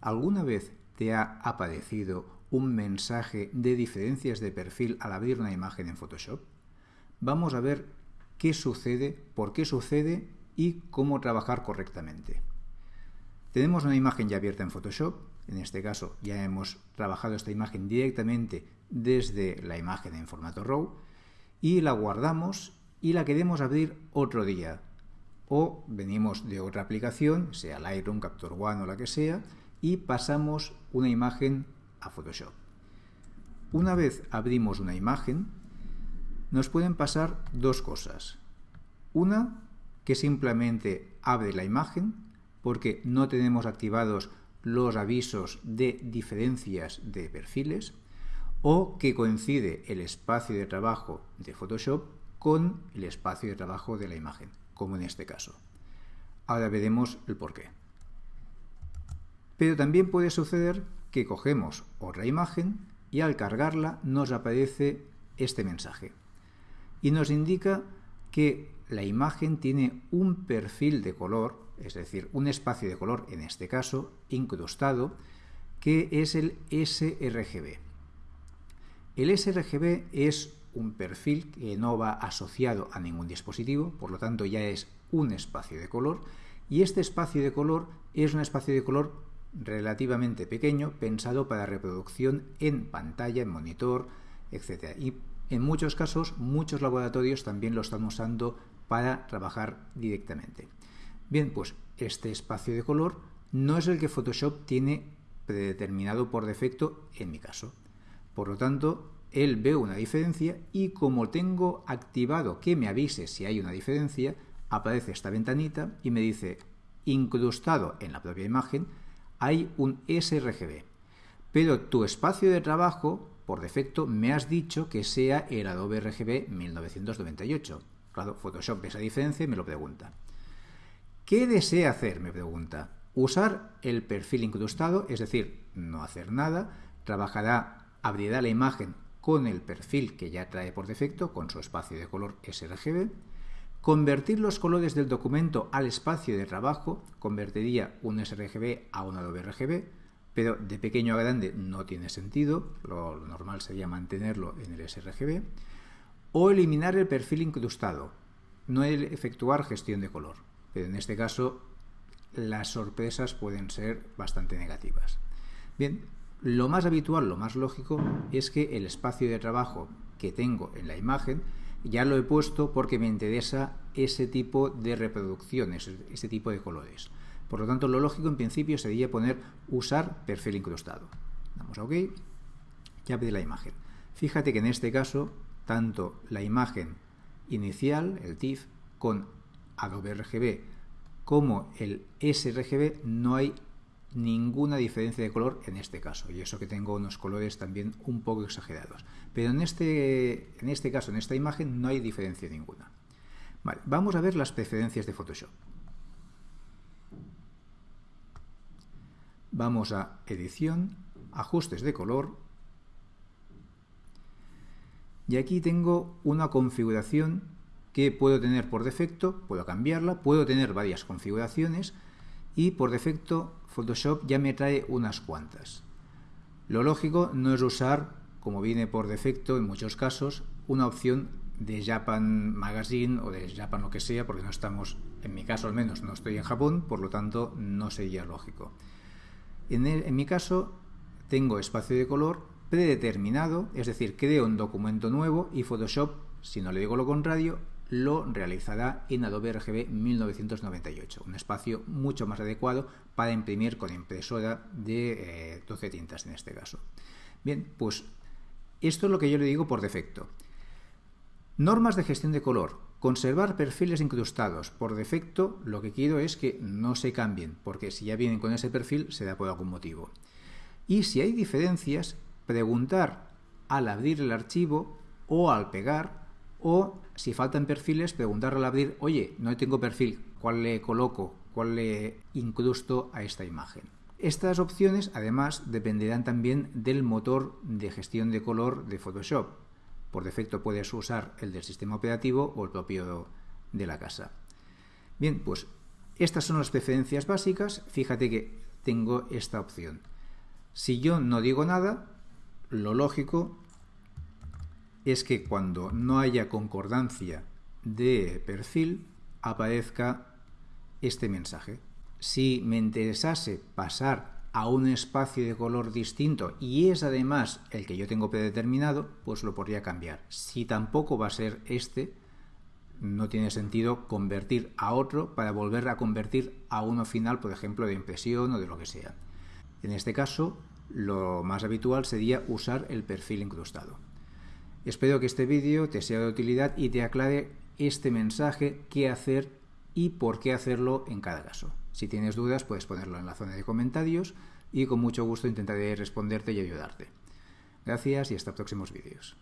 ¿Alguna vez te ha aparecido un mensaje de diferencias de perfil al abrir una imagen en Photoshop? Vamos a ver qué sucede, por qué sucede y cómo trabajar correctamente. Tenemos una imagen ya abierta en Photoshop, en este caso ya hemos trabajado esta imagen directamente desde la imagen en formato RAW y la guardamos y la queremos abrir otro día. O venimos de otra aplicación, sea Lightroom, Capture One o la que sea, y pasamos una imagen a Photoshop. Una vez abrimos una imagen, nos pueden pasar dos cosas. Una, que simplemente abre la imagen porque no tenemos activados los avisos de diferencias de perfiles o que coincide el espacio de trabajo de Photoshop con el espacio de trabajo de la imagen, como en este caso. Ahora veremos el porqué. Pero también puede suceder que cogemos otra imagen y al cargarla nos aparece este mensaje y nos indica que la imagen tiene un perfil de color, es decir, un espacio de color, en este caso, incrustado, que es el sRGB. El sRGB es un perfil que no va asociado a ningún dispositivo, por lo tanto ya es un espacio de color, y este espacio de color es un espacio de color relativamente pequeño, pensado para reproducción en pantalla, en monitor, etc. Y en muchos casos, muchos laboratorios también lo están usando para trabajar directamente. Bien, pues este espacio de color no es el que Photoshop tiene predeterminado por defecto en mi caso. Por lo tanto, él ve una diferencia y como tengo activado que me avise si hay una diferencia, aparece esta ventanita y me dice incrustado en la propia imagen hay un sRGB. Pero tu espacio de trabajo, por defecto, me has dicho que sea el Adobe RGB 1998. Claro, Photoshop ve esa diferencia y me lo pregunta. ¿Qué desea hacer? Me pregunta. Usar el perfil incrustado, es decir, no hacer nada, trabajará, abrirá la imagen con el perfil que ya trae por defecto, con su espacio de color sRGB, Convertir los colores del documento al espacio de trabajo convertiría un sRGB a un Adobe RGB, pero de pequeño a grande no tiene sentido, lo, normal sería mantenerlo en el sRGB, o eliminar el perfil incrustado, no el efectuar gestión de color, pero en este caso las sorpresas pueden ser bastante negativas. Bien, lo más habitual, lo más lógico, es que el espacio de trabajo que tengo en la imagen ya lo he puesto porque me interesa ese tipo de reproducciones, ese tipo de colores. Por lo tanto, lo lógico en principio sería poner usar perfil incrustado. Damos a OK, ya abre la imagen. Fíjate que en este caso, tanto la imagen inicial, el TIFF, con Adobe RGB, como el sRGB, no hay ninguna diferencia de color en este caso, y eso que tengo unos colores también un poco exagerados. Pero en este, en este caso, en esta imagen, no hay diferencia ninguna. Vale, vamos a ver las preferencias de Photoshop. Vamos a Edición, Ajustes de color, y aquí tengo una configuración que puedo tener por defecto, puedo cambiarla, puedo tener varias configuraciones, y por defecto Photoshop ya me trae unas cuantas. Lo lógico no es usar, como viene por defecto en muchos casos, una opción de Japan Magazine o de Japan lo que sea, porque no estamos, en mi caso al menos, no estoy en Japón, por lo tanto no sería lógico. En, en mi caso tengo espacio de color predeterminado, es decir, creo un documento nuevo y Photoshop, si no le digo lo contrario, lo realizará en Adobe RGB 1998, un espacio mucho más adecuado para imprimir con impresora de 12 eh, tintas en este caso. Bien, pues esto es lo que yo le digo por defecto. Normas de gestión de color. Conservar perfiles incrustados. Por defecto, lo que quiero es que no se cambien, porque si ya vienen con ese perfil, será por algún motivo. Y si hay diferencias, preguntar al abrir el archivo o al pegar o si faltan perfiles, preguntar al abrir, oye, no tengo perfil, ¿cuál le coloco? ¿Cuál le incrusto a esta imagen? Estas opciones, además, dependerán también del motor de gestión de color de Photoshop. Por defecto puedes usar el del sistema operativo o el propio de la casa. Bien, pues estas son las preferencias básicas. Fíjate que tengo esta opción. Si yo no digo nada, lo lógico es que cuando no haya concordancia de perfil aparezca este mensaje. Si me interesase pasar a un espacio de color distinto y es además el que yo tengo predeterminado, pues lo podría cambiar. Si tampoco va a ser este, no tiene sentido convertir a otro para volver a convertir a uno final, por ejemplo, de impresión o de lo que sea. En este caso, lo más habitual sería usar el perfil incrustado. Espero que este vídeo te sea de utilidad y te aclare este mensaje, qué hacer y por qué hacerlo en cada caso. Si tienes dudas, puedes ponerlo en la zona de comentarios y con mucho gusto intentaré responderte y ayudarte. Gracias y hasta próximos vídeos.